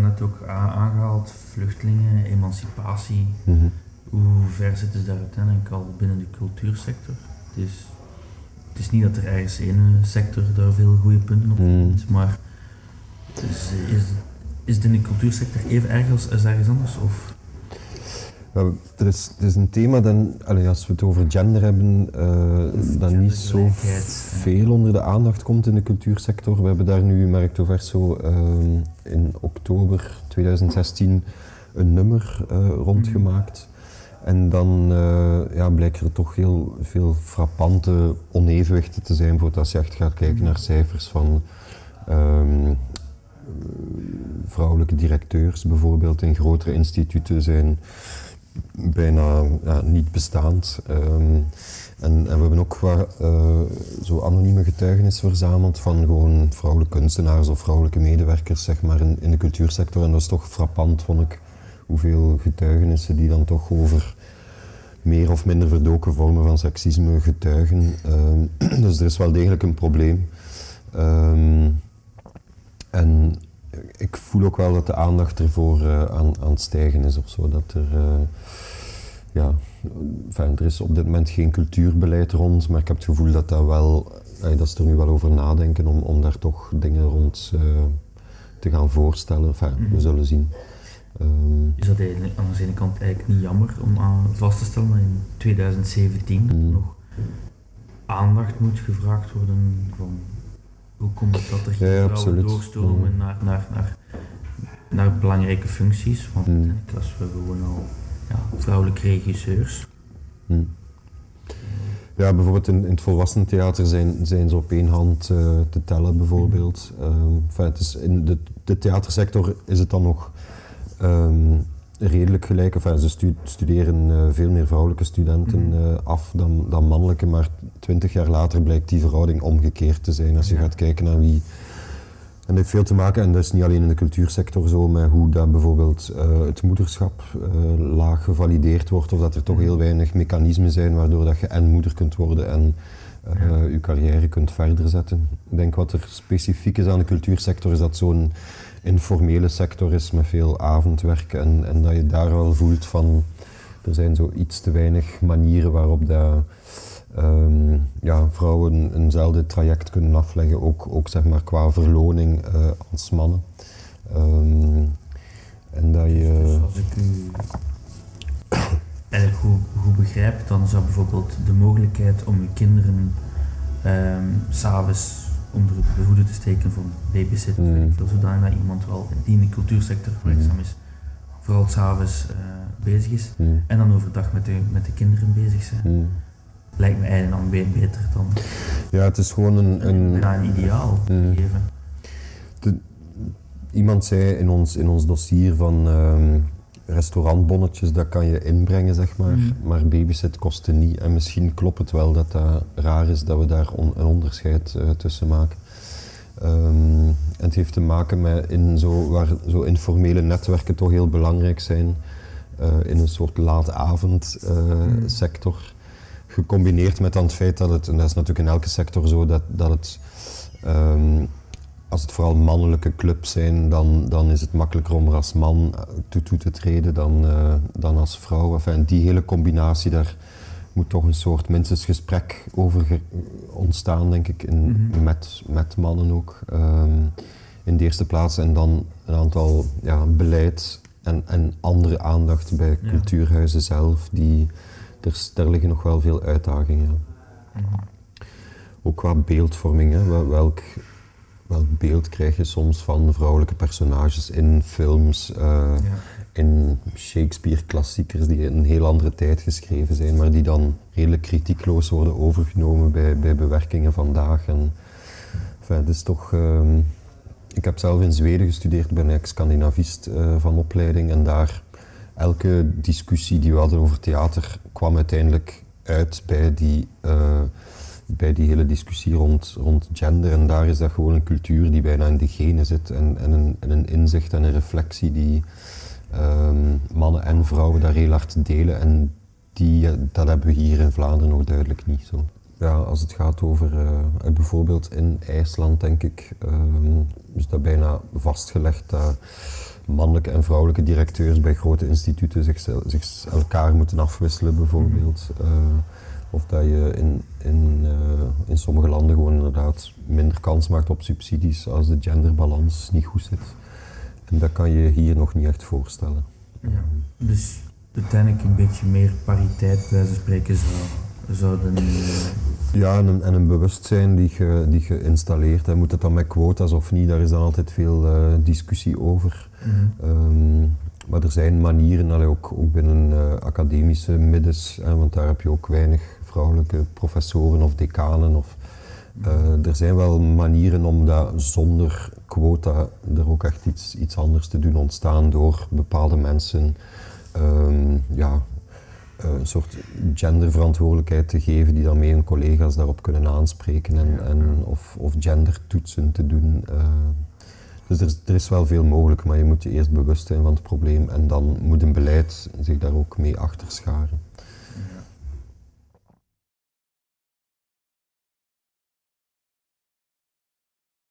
daarnet ook aangehaald, vluchtelingen, emancipatie. Mhm. Hoe ver zitten ze daar uiteindelijk al binnen de cultuursector? Het is, het is niet dat er ergens één sector daar veel goede punten op Mm. vindt, maar is, is, is het in de cultuursector even erg als, als ergens anders? Of? Er is, het is een thema dat, allee, als we het over gender hebben, eh dat niet zo veel onder de aandacht komt in de cultuursector. We hebben daar nu, Mercto Verso, ehm, in oktober 2016 een nummer eh, rondgemaakt. En dan eh, ja, blijken er toch heel veel frappante onevenwichten te zijn, bijvoorbeeld als je echt gaat kijken naar cijfers van ehm, vrouwelijke directeurs bijvoorbeeld in grotere instituten zijn bijna niet bestaand. Ehm, en, we hebben ook wat, eh, zo anonieme getuigenissen verzameld van gewoon vrouwelijke kunstenaars of vrouwelijke medewerkers zeg maar, in, in de cultuursector. En dat is toch frappant, vond ik, hoeveel getuigenissen die dan toch over meer of minder verdoken vormen van seksisme getuigen. Ehm, dus er is wel degelijk een probleem. Ehm, en ik voel ook wel dat de aandacht ervoor eh, aan, aan het stijgen is of zo. Dat er, eh, ja, enfin, er is op dit moment geen cultuurbeleid rond, maar ik heb het gevoel dat dat wel, eh, dat ze er nu wel over nadenken om, om daar toch dingen rond te gaan voorstellen. Enfin, we Mhm. zullen zien. Ehm, Is dat eigenlijk aan de ene kant eigenlijk niet jammer om aan vast te stellen dat in 2017 Mm. nog aandacht moet gevraagd worden van hoe komt het dat er geen Ja, vrouwen doorstromen Mm. naar, naar, naar, naar belangrijke functies? Want Mm. uiteindelijk als we gewoon al ja, vrouwelijke regisseurs. Hm. Ja, bijvoorbeeld in, in het volwassenentheater zijn, zijn ze op één hand eh, te tellen, bijvoorbeeld. Ehm, enfin, het is in de, de theatersector is het dan nog ehm, redelijk gelijk. Enfin, ze stu- studeren eh, veel meer vrouwelijke studenten Mhm. eh, af dan, dan mannelijke, maar twintig jaar later blijkt die verhouding omgekeerd te zijn. Als je Ja. gaat kijken naar wie en dat heeft veel te maken, en dat is niet alleen in de cultuursector zo, met hoe dat bijvoorbeeld eh, het moederschap laag gevalideerd wordt, of dat er toch heel weinig mechanismen zijn waardoor dat je en moeder kunt worden en Ja. je carrière kunt verder zetten. Ik denk wat er specifiek is aan de cultuursector, is dat zo'n informele sector is met veel avondwerk en, en dat je daar wel voelt van, er zijn zo iets te weinig manieren waarop dat ehm, ja, vrouwen eenzelfde traject kunnen afleggen, ook, ook zeg maar qua verloning eh, als mannen. Ehm, en dat Dus je... als ik u eigenlijk goed, goed begrijp, dan zou bijvoorbeeld de mogelijkheid om uw kinderen ehm s'avonds onder de hoede te steken van babysitten, Mm. mm. zodanig dat iemand wel die in de cultuursector werkzaam is, vooral s'avonds eh bezig is hm, en dan overdag met de, met de kinderen bezig zijn. hm. Lijkt me eigenlijk dan be- beter dan Ja, het is gewoon een... een ideaal Mm. geven. Iemand zei in ons, in ons dossier van ehm, restaurantbonnetjes, dat kan je inbrengen, zeg maar. Mm. Maar babysit kostte niet. En misschien klopt het wel dat dat raar is dat we daar on- een onderscheid eh, tussen maken. Ehm, en het heeft te maken met in zo, waar zo informele netwerken toch heel belangrijk zijn. eh, in een soort laatavondsector. Mm. sector Gecombineerd met dan het feit dat het, en dat is natuurlijk in elke sector zo, dat, dat het ehm, als het vooral mannelijke clubs zijn, dan, dan is het makkelijker om er als man eh, toe, toe te treden dan, eh, dan als vrouw. Enfin, die hele combinatie, daar moet toch een soort minstens gesprek over ontstaan, denk ik, in, Mhm. met, met mannen ook. ehm, in de eerste plaats en dan een aantal ja, beleid en, en andere aandacht bij Ja. cultuurhuizen zelf. Die, er, daar liggen nog wel veel uitdagingen. Mhm. Ook qua beeldvorming, hè. Wel- Welk, welk beeld krijg je soms van vrouwelijke personages in films, eh, Ja. in Shakespeare-klassiekers die in een heel andere tijd geschreven zijn, maar die dan redelijk kritiekloos worden overgenomen bij, bij bewerkingen vandaag. En, enfin, het is toch, ehm, ik heb zelf in Zweden gestudeerd, ben ex-Scandinavist eh, van opleiding en daar elke discussie die we hadden over theater kwam uiteindelijk uit bij die, eh, bij die hele discussie rond, rond gender. En daar is dat gewoon een cultuur die bijna in de genen zit en, en, een, en een inzicht en een reflectie die ehm, mannen en vrouwen daar heel hard delen. En die, eh, dat hebben we hier in Vlaanderen nog duidelijk niet zo. Ja, als het gaat over eh, bijvoorbeeld in IJsland, denk ik, ehm, is dat bijna vastgelegd dat mannelijke en vrouwelijke directeurs bij grote instituten zich, zich elkaar moeten afwisselen bijvoorbeeld. Uh, of dat je in, in, uh, in sommige landen gewoon inderdaad minder kans maakt op subsidies als de genderbalans niet goed zit. En dat kan je hier nog niet echt voorstellen. Ja, dus uiteindelijk een beetje meer pariteit bij ze spreken zou, zouden... Uh... Ja, en een, en een bewustzijn die je, die je installeert. Moet het dan met quota's of niet, daar is dan altijd veel uh, discussie over. Um, maar er zijn manieren, allee, ook, ook binnen uh, academische middens, hè, want daar heb je ook weinig vrouwelijke professoren of decanen. Of, uh, er zijn wel manieren om dat zonder quota er ook echt iets, iets anders te doen ontstaan door bepaalde mensen um, ja, uh, een soort genderverantwoordelijkheid te geven die dan mee hun collega's daarop kunnen aanspreken en, en of, of gendertoetsen te doen. Uh, dus er is, er is, wel veel mogelijk, maar je moet je eerst bewust zijn van het probleem en dan moet een beleid zich daar ook mee achter scharen.